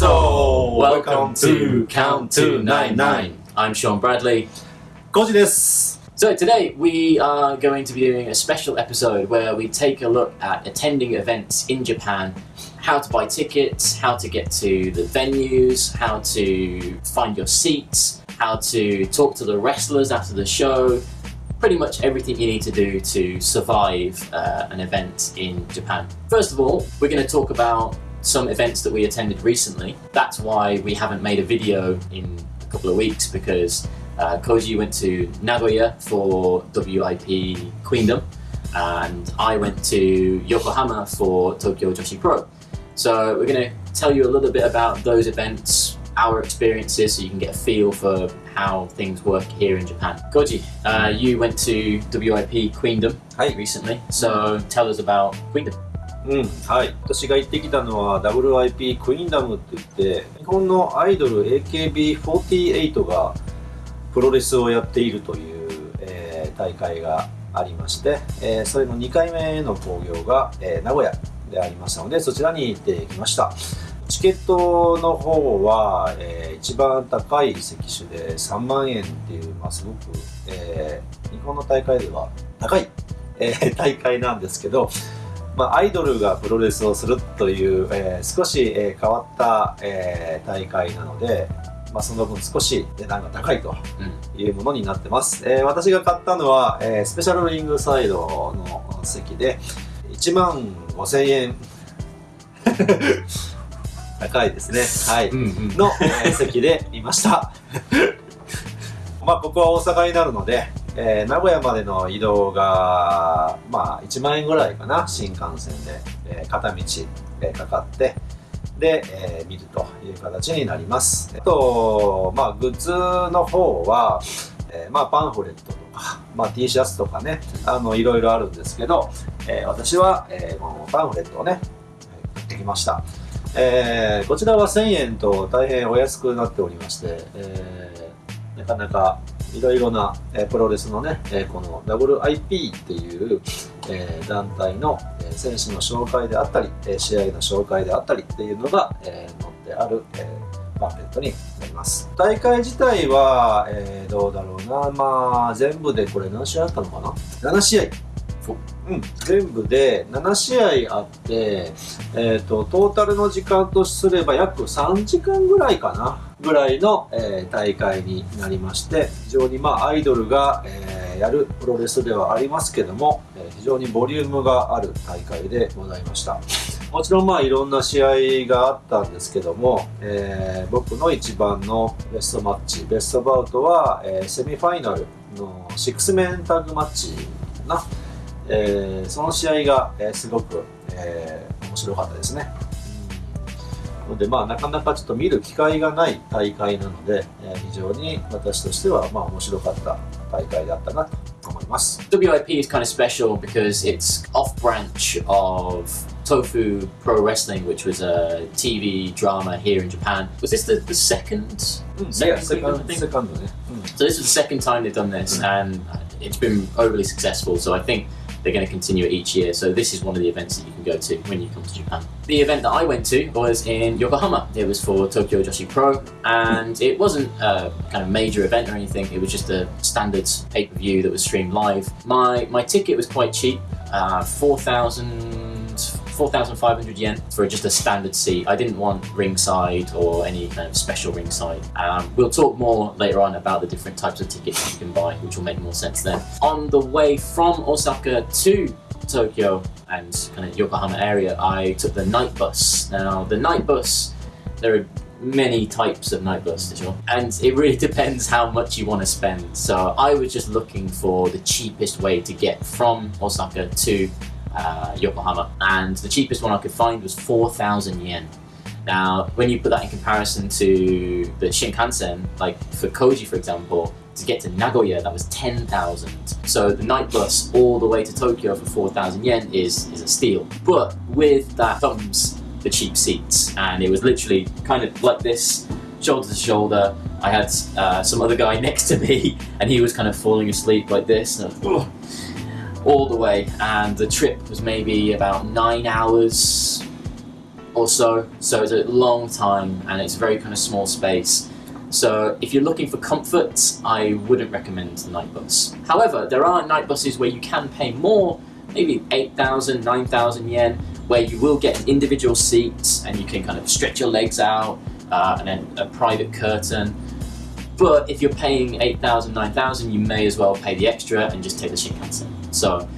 So Welcome to Count 299. I'm Sean Bradley. Koji this. So today we are going to be doing a special episode where we take a look at attending events in Japan, how to buy tickets, how to get to the venues, how to find your seats, how to talk to the wrestlers after the show, pretty much everything you need to do to survive uh, an event in Japan. First of all, we're going to talk about some events that we attended recently. That's why we haven't made a video in a couple of weeks because uh, Koji went to Nagoya for WIP Queendom, and I went to Yokohama for Tokyo Joshi Pro. So we're going to tell you a little bit about those events, our experiences, so you can get a feel for how things work here in Japan. Koji, uh, you went to WIP Queendom はい。recently, so tell us about Queendom. うん。はい。私が行ってきたのは WIP クイーンダムって言って、日本のアイドル AKB48 がプロレスをやっているという、えー大会がありまして、えーそれの2回目の興行が、えー名古屋でありましたので、そちらに行ってきました。チケットの方は、えー一番高い席種で3万円っていう、まあ、すごく、えー日本の大会では高い、えー大会なんですけど、まあ、アイドルがプロレスをするという、えー少し、えー変わった、えー大会なので、まあ、その分少し値段が高いというものになってます、えー私が買ったのは、えースペシャルリングサイドの席で1万5000円。高いですね。はい、の、えー席でいました。まあここは大阪になるので、えー名古屋までの移動がまあ1万円ぐらいかな新幹線で、えー片道、えーかかって。で、え見るという形になります。あとまあグッズの方は、えまあパンフレットとか、まあ、T シャツとかねあのいろいろあるんですけど、え私は、えーパンフレットをね買ってきました。えーこちらは1000円と大変お安くなっておりまして、えーなかなかいろいろな、えプロレスのね、えーこの WIP っていう、え団体の、え選手の紹介であったり、え試合の紹介であったりっていうのが、え載ってある、えーパンフレットになります。大会自体は、えーどうだろうな。まあ全部でこれ何試合あったのかな？7試合。う。ん、全部で7試合あって、えー、とトータルの時間とすれば約3時間ぐらいかな。ぐらいの、えー大会になりまして非常にまあアイドルが、えーやるプロレスではありますけども、えー非常にボリュームがある大会でございましたもちろんまあいろんな試合があったんですけども、えー僕の一番のベストマッチベストバウトは、えーセミファイナルの6メンタッグマッチなえーその試合が、えーすごく、えー面白かったですね。のでまあなかなかちょっと見る機会がない大会なので、えー非常に私としてはまあ面白かった大会だったなと思います。 WIP is kind of special because it's off branch of Tofu Pro Wrestling, which was a TV drama here in Japan. Was this the, the second? うん、 Second セカ Queendom, I ン think? セカンドね。 So this is the second time they've done this, and it's been overly successful. So I think they're going to continue it each year. So this is one of the events that you can go to when you come to Japan. The event that I went to was in Yokohama. It was for Tokyo Joshi Pro, and it wasn't a kind of major event or anything. It was just a standard pay per view that was streamed live. My my ticket was quite cheap, uh, four thousand. 4,500 yen for just a standard seat. I didn't want ringside or any kind of special ringside. Um, we'll talk more later on about the different types of tickets you can buy, which will make more sense then. On the way from Osaka to Tokyo and kind of Yokohama area, I took the night bus. Now, the night bus, there are many types of night bus, sure. and it really depends how much you want to spend. So I was just looking for the cheapest way to get from Osaka to uh, Yokohama, and the cheapest one I could find was 4,000 yen. Now, when you put that in comparison to the Shinkansen, like for Koji, for example, to get to Nagoya, that was 10,000. So the night bus all the way to Tokyo for 4,000 yen is, is a steal. But with that comes the cheap seats, and it was literally kind of like this, shoulder to shoulder. I had uh, some other guy next to me, and he was kind of falling asleep like this. And I was, all the way, and the trip was maybe about nine hours, or so. So it's a long time and it's a very kind of small space. So if you're looking for comfort, I wouldn't recommend the night bus. However, there are night buses where you can pay more, maybe 8,000, 9,000 yen, where you will get an individual seats and you can kind of stretch your legs out uh, and then a private curtain. But if you're paying 8,000, 9,000, you may as well pay the extra and just take the Shinkansen. So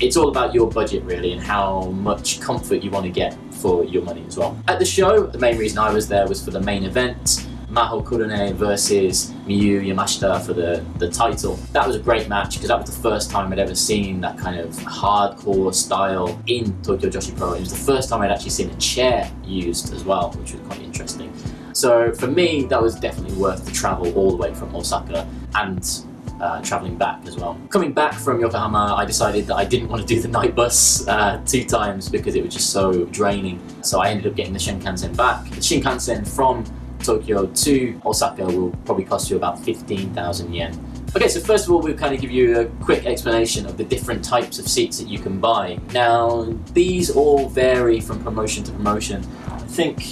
it's all about your budget really and how much comfort you want to get for your money as well. At the show, the main reason I was there was for the main event. Maho Kurone versus Miyu Yamashita for the, the title. That was a great match because that was the first time I'd ever seen that kind of hardcore style in Tokyo Joshi Pro. It was the first time I'd actually seen a chair used as well, which was quite interesting. So for me, that was definitely worth the travel all the way from Osaka and uh, traveling back as well. Coming back from Yokohama, I decided that I didn't want to do the night bus uh, two times because it was just so draining. So I ended up getting the Shinkansen back. The Shinkansen from Tokyo to Osaka will probably cost you about 15,000 yen. Okay, so first of all, we'll kind of give you a quick explanation of the different types of seats that you can buy. Now, these all vary from promotion to promotion. I think,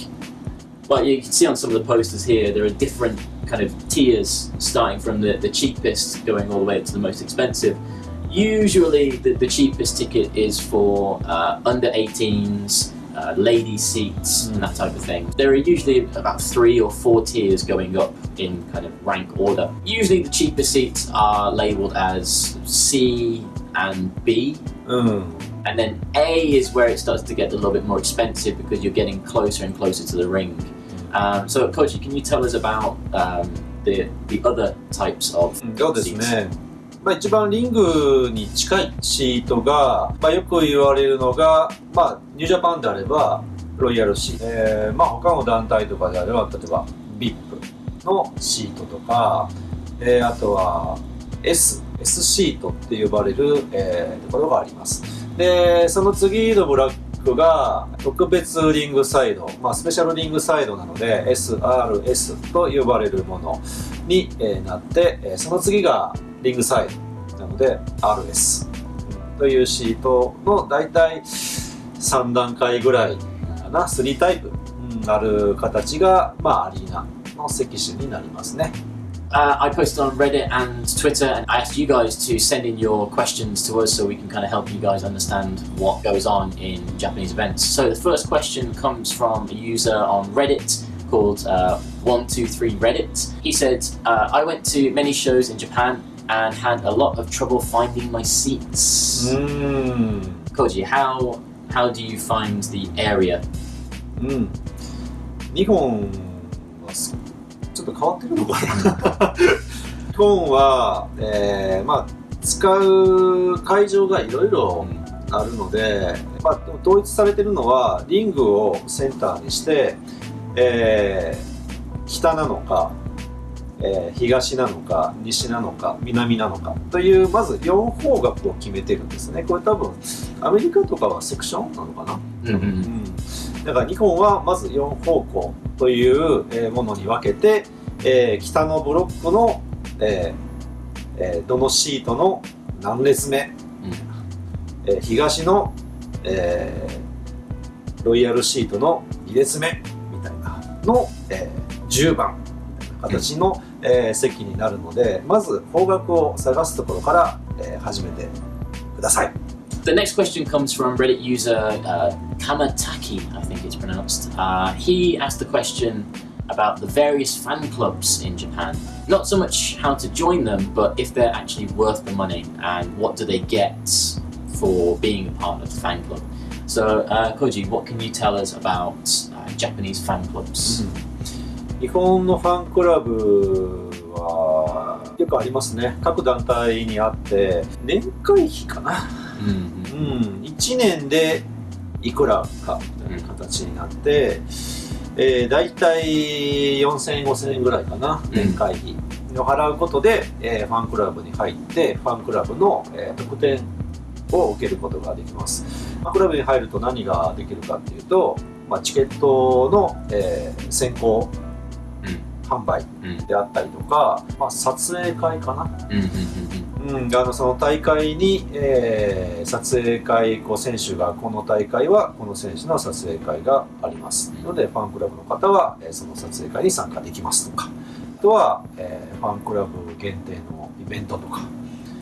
well, you can see on some of the posters here, there are different kind of tiers starting from the, the cheapest going all the way up to the most expensive. Usually, the, the cheapest ticket is for uh, under 18s, uh, lady seats and that type of thing. There are usually about three or four tiers going up in kind of rank order. Usually the cheapest seats are labeled as C and B うん。and then A is where it starts to get a little bit more expensive because you're getting closer and closer to the ring. Um, so Koji, can you tell us about um, the, the other types of そうですね。まあ、一番リングに近いシートが、まあ、よく言われるのが、まあ、ニュージャパンであればロイヤルシート、えーまあ、他の団体とかであれば例えば VIP のシートとか、えーあとは S, S シートって呼ばれる、えーところがあります。でその次のブラックが特別リングサイド、まあ、スペシャルリングサイドなので SRS と呼ばれるものに、えなって、えその次がリングサイドなので RS というシートの大体3段階ぐらいかな3タイプある形が、まあ、アリーナの席種になりますね。Uh, I posted on Reddit and Twitter, and I asked you guys to send in your questions to us so we can kind of help you guys understand what goes on in Japanese events. So the first question comes from a user on Reddit called uh, 123 Reddit. He said, uh, I went to many shows in Japan and had a lot of trouble finding my seats. うーん Koji, how how do you find the area? うん日本はす ちょっと変わってるのかな。日本は、えーまあ使う会場がいろいろあるので、まあ、統一されてるのはリングをセンターにして、えー北なのか、えー東なのか西なのか南なのかというまず4方角を決めてるんですね。これ多分アメリカとかはセクションなのかな。Mhm. うん、だから日本はまず4方向というえーものに分けて、えー北のブロックの、えーえーどのシートの何列目、えー東の、えーロイヤルシートの2列目みたいなの、えー10番みたいな形の、えー席になるのでまず方角を探すところから、えー始めてください。The next question comes from Reddit user uh, Kamataki, I think it's pronounced. Uh, he asked the question about the various fan clubs in Japan. Not so much how to join them, but if they're actually worth the money and what do they get for being a part of the fan club. So, uh, Koji, what can you tell us about uh, Japanese fan clubs? 日本のファンクラブはよくありますね各団体にあって年会費かな、 Mhm. うん、1年でいくらかみたいな形になって、えー、大体4000円5000円ぐらいかな年会費を払うことで、えーファンクラブに入ってファンクラブの、えー特典を受けることができます。ファンクラブに入ると何ができるかっていうと、まあ、チケットの、えー先行販売うんであったりとか、まあ、撮影会かな、Mhm, mhm, mhm. うん、うんあのその大会に、えー撮影会こう選手がこの大会はこの選手の撮影会がありますのでファンクラブの方は、えーその撮影会に参加できますとかあとは、えーファンクラブ限定のイベントとか、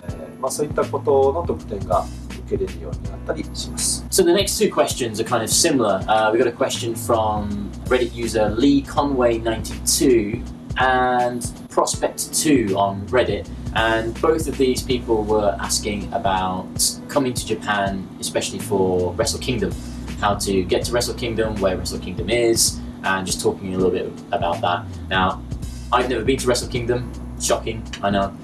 えーまあ、そういったことの特典が受けれるようになったりします。So the next two questions are kind of similar. Uh, we got a question from Reddit user Lee Conway92 and Prospect2 on Reddit, and both of these people were asking about coming to Japan, especially for Wrestle Kingdom, how to get to Wrestle Kingdom, where Wrestle Kingdom is, and just talking a little bit about that. Now, I've never been to Wrestle Kingdom, shocking, I know,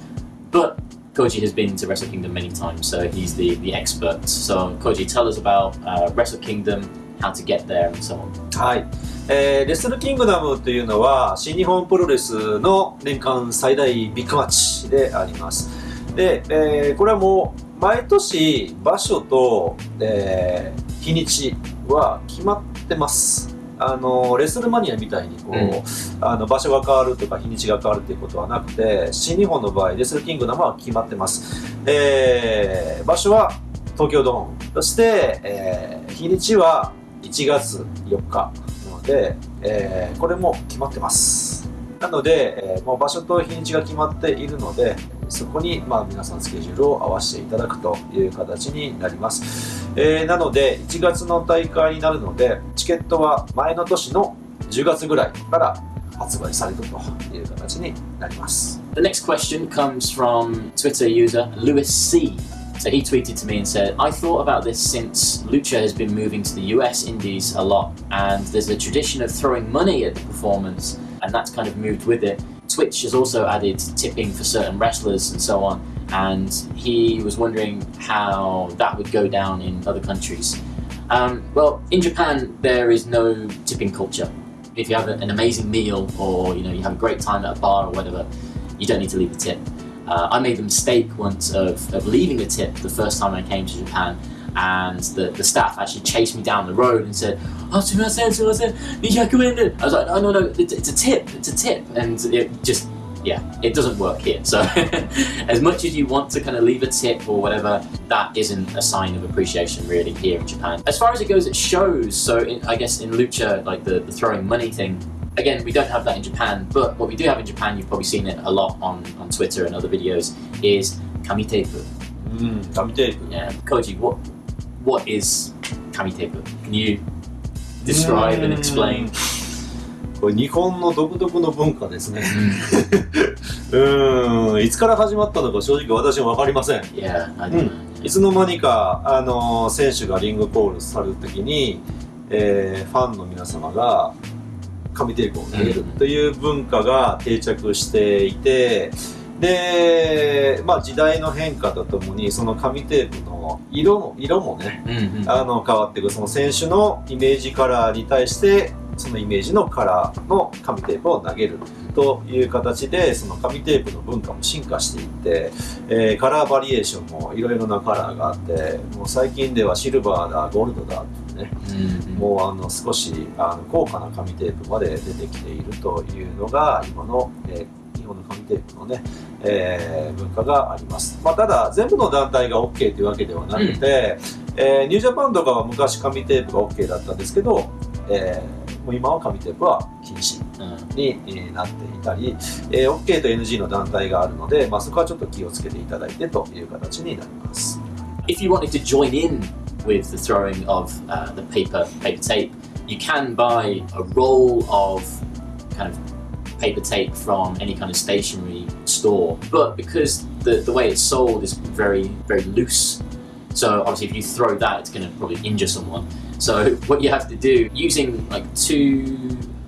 but Koji has been to Wrestle Kingdom many times, so he's the, the expert. So, Koji, tell us about uh, Wrestle Kingdom, how to get there, and so on. はい、えーレスルキングダムというのは新日本プロレスの年間最大ビッグマッチであります。で、えーこれはもう毎年場所と、えー日にちは決まってます。あのレスルマニアみたいにこう、うん。あの場所が変わるとか日にちが変わるということはなくて新日本の場合レスルキングダムは決まってます、えー場所は東京ドーム。そして、えー日にちは1月4日なので、えーこれも決まってます。なので、えーもう場所と日にちが決まっているのでそこに、まあ、皆さんスケジュールを合わせていただくという形になります、えーなので1月の大会になるのでチケットは前の年の10月ぐらいから発売されるという形になります。The next question comes from Twitter user Lewis C. So he tweeted to me and said, I thought about this since Lucha has been moving to the US indies a lot, and there's a tradition of throwing money at the performance, and that's kind of moved with it. Twitch has also added tipping for certain wrestlers and so on, and he was wondering how that would go down in other countries. Um, well, in Japan, there is no tipping culture. If you have an amazing meal or you know you have a great time at a bar or whatever, you don't need to leave a tip. Uh, I made a mistake once of, of leaving a tip the first time I came to Japan and the, the staff actually chased me down the road and said, oh, I was like, no, no, no, it's, it's a tip, it's a tip. And it just, yeah, it doesn't work here. So as much as you want to kind of leave a tip or whatever, that isn't a sign of appreciation really here in Japan. As far as it goes, it shows. So in, I guess in Lucha, like the, the throwing money thing, again, we don't have that in Japan, but what we do have in Japan, you've probably seen it a lot on, on Twitter and other videos, is ん紙テープ Yeah. Koji, what what is kamitepu? Can you describe and explain? これ日本の独特の文化ですねうーんいつから始まったのか正直私も分かりません Yeah, don't know. いつの間にか、あの選手がリングコールされるときに、えーファンの皆様が紙テープを投げるという文化が定着していて、で、まあ、時代の変化とともにその紙テープの色も色もね Mhm. あの変わっていくその選手のイメージカラーに対してそのイメージのカラーの紙テープを投げるという形でその紙テープの文化も進化していって、えーカラーバリエーションもいろいろなカラーがあってもう最近ではシルバーだゴールドだね Mhm. もうあの少しあの高価な紙テープまで出てきているというのが今の、えー日本の紙テープのね、えー文化があります、まあ、ただ全部の団体が OK というわけではなくて、えーニュージャパンとかは昔紙テープが OK だったんですけど、えーもう今は紙テープは禁止 Uh, にえーなっていたり、えー OK と NG の団体があるので、まあ、そこはちょっと気をつけていただいてという形になります。if you wanted to join in with the throwing of uh, the paper paper tape, you can buy a roll of kind of paper tape from any kind of stationery store. But because the, the way it's sold is very very loose, so obviously if you throw that, it's going to probably injure someone. So what you have to do using like two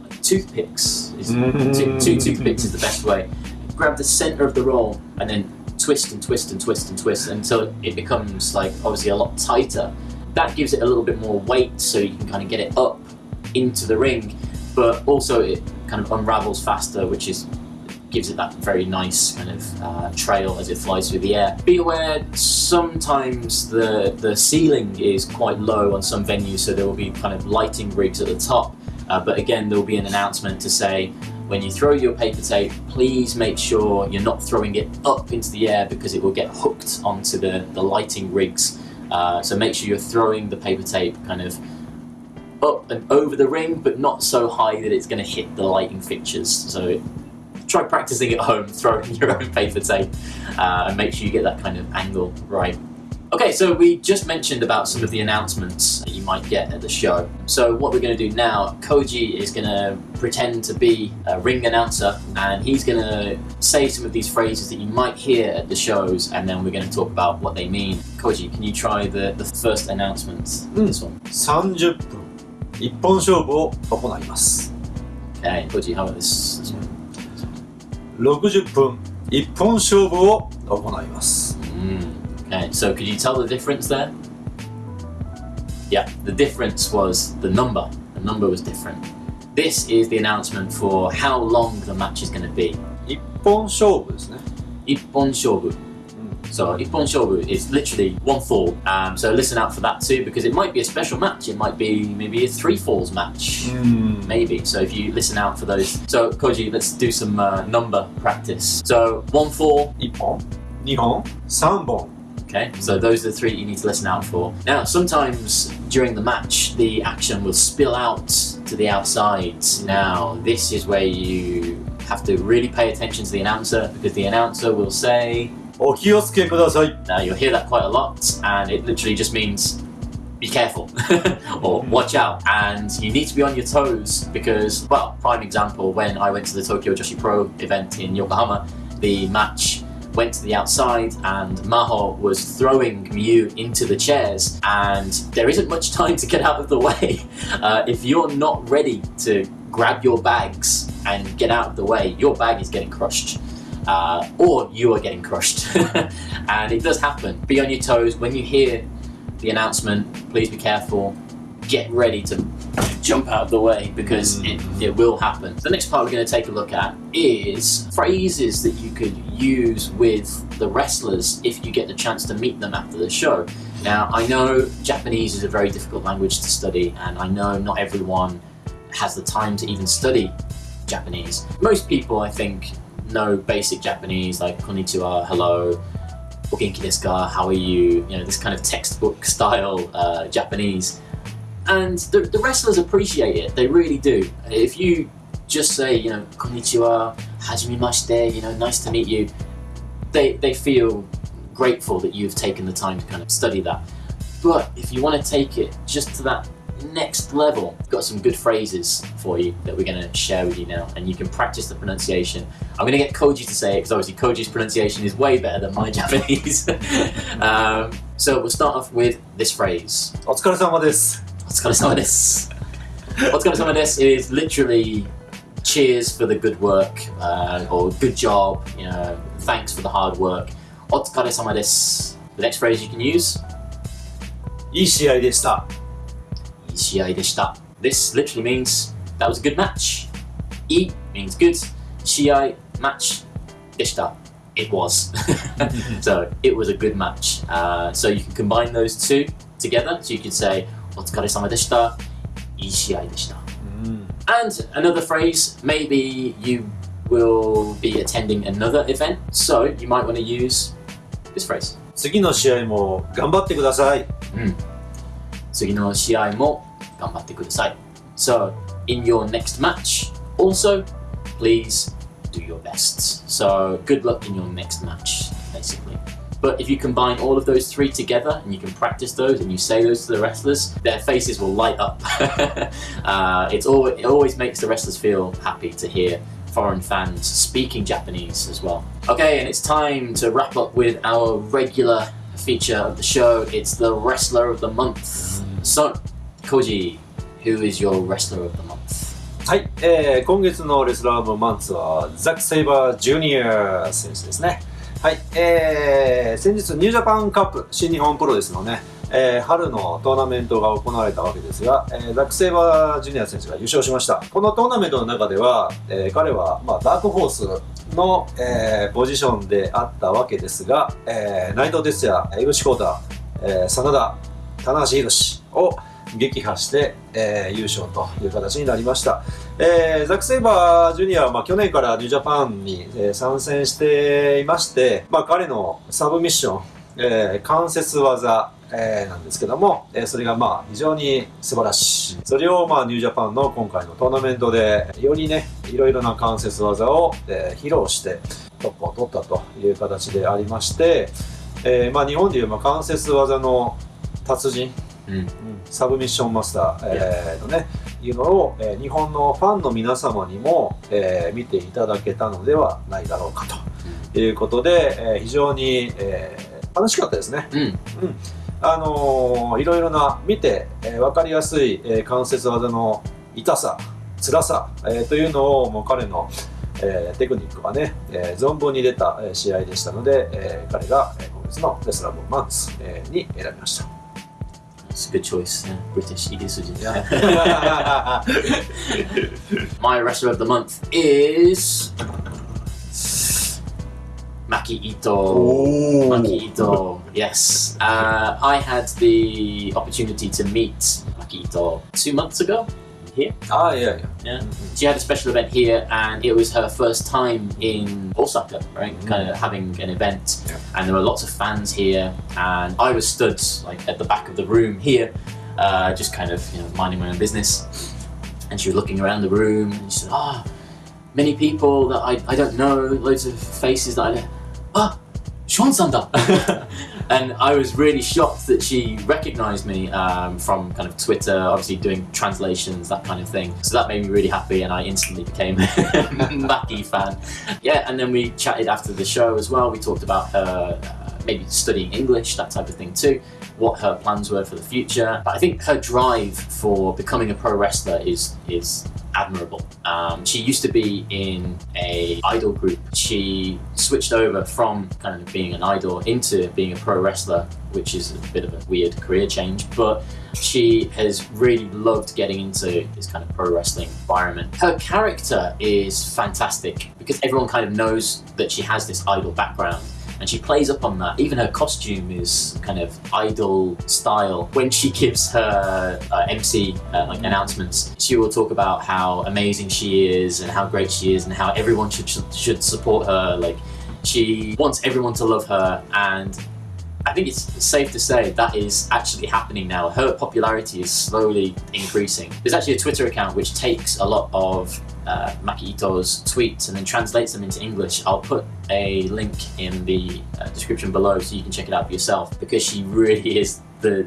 like toothpicks is two, two toothpicks is the best way. Grab the center of the roll and then twist and twist and twist and twist until it becomes like obviously a lot tighter. That gives it a little bit more weight so you can kind of get it up into the ring, but also it kind of unravels faster, which is gives it that very nice kind of uh, trail as it flies through the air. Be aware sometimes the the ceiling is quite low on some venues, so there will be kind of lighting rigs at the top. Uh, but again, there will be an announcement to say when you throw your paper tape, please make sure you're not throwing it up into the air because it will get hooked onto the, the lighting rigs. Uh, so make sure you're throwing the paper tape kind of up and over the ring, but not so high that it's going to hit the lighting fixtures. So try practicing at home, throwing your own paper tape, uh, and make sure you get that kind of angle right. Okay, so we just mentioned about some of the announcements that you might get at the show. So what we're going to do now, Koji is going to pretend to be a ring announcer and he's going to say some of these phrases that you might hear at the shows and then we're going to talk about what they mean. Koji, can you try the, the first announcement? This one. 30分一本勝負を行います Okay, Koji, how about this, this one? 60分一本勝負を行います Mm. Okay, so could you tell the difference there? Yeah, the difference was the number. The number was different. This is the announcement for how long the match is going to be. 一本勝負ですね Ippon shobu. So Ippon shobu is literally one fall. Um, so listen out for that too, because it might be a special match. It might be maybe a three falls match. うん Maybe. So if you listen out for those. So Koji, let's do some uh, number practice. So one fall, 1本2本3本 Okay, so those are the three that you need to listen out for. Now, sometimes during the match, the action will spill out to the outside. Now, this is where you have to really pay attention to the announcer because the announcer will say, oh, Now, you'll hear that quite a lot, and it literally just means be careful or mm-hmm. watch out and you need to be on your toes because well prime example when I went to the Tokyo Joshi Pro event in Yokohama the match went to the outside and maho was throwing Miyu into the chairs and there isn't much time to get out of the way. Uh, if you're not ready to grab your bags and get out of the way your bag is getting crushed. Uh, or you are getting crushed. And it does happen. Be on your toes. When you hear the announcement, please be careful, get ready to jump out of the way because it, it will happen. The next part we're going to take a look at is phrases that you could use with the wrestlers if you get the chance to meet them after the show. Now, I know Japanese is a very difficult language to study, and I know not everyone has the time to even study Japanese. Most people, I think, know basic Japanese like konnichiwa, hello, o genki desu ka, how are you, you know, this kind of textbook style uh, Japanese And the, the wrestlers appreciate it, they really do. If you just say, you know, konnichiwa, hajimemashite, you know, nice to meet you, they, they feel grateful that you've taken the time to kind of study that. But if you want to take it just to that next level, I've got some good phrases for you that we're going to share with you now, and you can practice the pronunciation. I'm going to get Koji to say it because obviously Koji's pronunciation is way better than my Japanese. um, so we'll start off with this phrase. お疲れ様です Otsukaresama desu. Otsukaresama desu is literally cheers for the good work uh, or good job, you know, thanks for the hard work. Otsukaresama desu. The next phrase you can use いい試合でした Ishii deshita. This literally means that was a good match. I means good. Shiai, match. Deshita. It was. so it was a good match. Uh, so you can combine those two together. So you could say, Otsukaresama deshita. Ishii deshita. うん And another phrase, maybe you will be attending another event. So you might want to use this phrase. 次の試合も頑張ってください次の試合も頑張ってください。So, in your next match, also, please do your best. So, good luck in your next match, basically. But if you combine all of those three together and you can practice those and you say those to the wrestlers, their faces will light up. uh, it's always, it always makes the wrestlers feel happy to hear foreign fans speaking Japanese as well. Okay, and it's time to wrap up with our regular feature of the show. It's the Wrestler of the Month. So, Koji, who is your Wrestler of the Month? はい、えー、今月のレスラー・オブ・マンツはザック・セイバー・ジュニア選手ですね はい、えー、先日ニュージャパンカップ新日本プロレスのね、えー春のトーナメントが行われたわけですが、えーザック・セイバー・ジュニア選手が優勝しました。このトーナメントの中では、えー彼は、まあ、ダークホースの、えーポジションであったわけですが、えー内藤哲也、江口浩太、えー真田、棚橋宏を撃破して、えー優勝という形になりました、えーザック・セイバージュニアは、まあ、去年からニュージャパンに、えー参戦していまして、まあ、彼のサブミッション、えー関節技、えーなんですけども、えーそれがまあ非常に素晴らしい。それをまあニュージャパンの今回のトーナメントでよりね、いろいろな関節技を、えー披露してトップを取ったという形でありまして、えーまあ日本でいうまあ関節技の達人、うんうんサブミッションマスター、えーのね、いうのを、えー日本のファンの皆様にも、えー見ていただけたのではないだろうかということで、えー非常に、えー楽しかったですね。うん。あのーいろいろな見て、えー分かりやすい、えー関節技の痛さ、辛さ、えーというのをもう彼の、えーテクニックがね、えー存分に出た、えー試合でしたので、えー彼が、えー今月のレスラー・ボン・マンツ、えーに選びました。It's a good choice. Yeah. British eating. Yeah. My restaurant of the month is Maki Ito. Maki Ito. Yes. Uh, I had the opportunity to meet Maki Ito two months ago here. Ah, yeah, yeah. yeah. Mm -hmm. She had a special event here, and it was her first time in Osaka, right? Mm -hmm. Kind of having an event, yeah. and there were lots of fans here, and I was stood like at the back of the room here, uh, just kind of you know minding my own business, and she was looking around the room, and she said, "Ah, oh, many people that I I don't know, loads of faces that I don't." Ah, Sean Sander." and I was really shocked that she recognised me um, from kind of Twitter, obviously doing translations, that kind of thing. So that made me really happy, and I instantly became a Maki fan. Yeah, and then we chatted after the show as well. We talked about her maybe studying English, that type of thing too. What her plans were for the future. But I think her drive for becoming a pro wrestler is is admirable. Um, she used to be in a idol group. She switched over from kind of being an idol into being a pro wrestler, which is a bit of a weird career change. But she has really loved getting into this kind of pro wrestling environment. Her character is fantastic because everyone kind of knows that she has this idol background and she plays up on that. Even her costume is kind of idol style. When she gives her uh, MC uh, like announcements, she will talk about how amazing she is and how great she is and how everyone should should, should support her. Like she wants everyone to love her and. I think it's safe to say that is actually happening now. Her popularity is slowly increasing. There's actually a Twitter account which takes a lot of uh, Maki Ito's tweets and then translates them into English. I'll put a link in the uh, description below so you can check it out for yourself because she really is the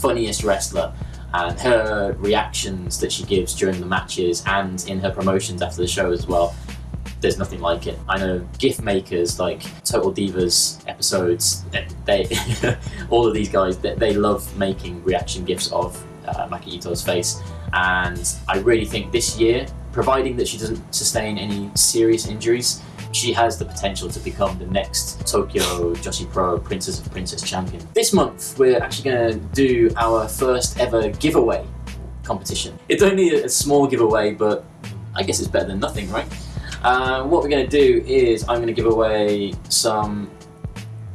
funniest wrestler. And her reactions that she gives during the matches and in her promotions after the show as well, there's nothing like it. I know GIF makers like Total Divas episodes, they, all of these guys, they, they love making reaction GIFs of uh, Maki Ito's face. And I really think this year, providing that she doesn't sustain any serious injuries, she has the potential to become the next Tokyo Joshi Pro Princess of Princess champion. This month, we're actually going to do our first ever giveaway competition. It's only a small giveaway, but I guess it's better than nothing, right? Uh, what we're going to do is I'm going to give away some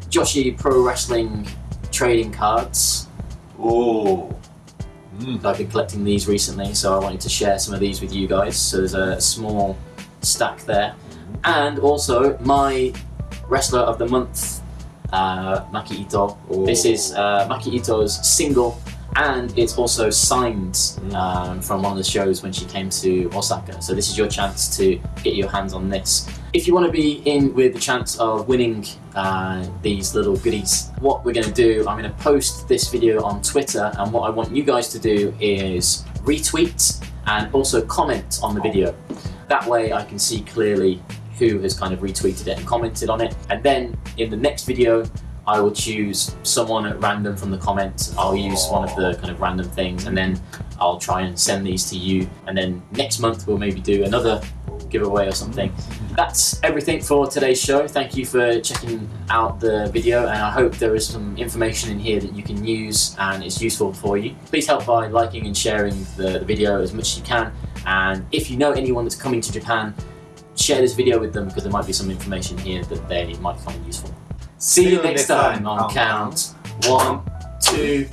Joshi Pro Wrestling trading cards. Oh. Mm. I've been collecting these recently, so I wanted to share some of these with you guys. So there's a small stack there. And also my Wrestler of the Month, uh, Maki Ito. This is uh, Maki Ito's single and it's also signed um, from one of the shows when she came to Osaka. So this is your chance to get your hands on this. If you want to be in with the chance of winning uh, these little goodies, what we're going to do, I'm going to post this video on Twitter, and what I want you guys to do is retweet and also comment on the video. That way I can see clearly who has kind of retweeted it and commented on it. And then in the next video, I will choose someone at random from the comments. I'll use one of the kind of random things and then I'll try and send these to you. And then next month we'll maybe do another giveaway or something. That's everything for today's show. Thank you for checking out the video and I hope there is some information in here that you can use and it's useful for you. Please help by liking and sharing the, the video as much as you can. And if you know anyone that's coming to Japan, share this video with them because there might be some information here that they might find useful. See you next time on count one, two,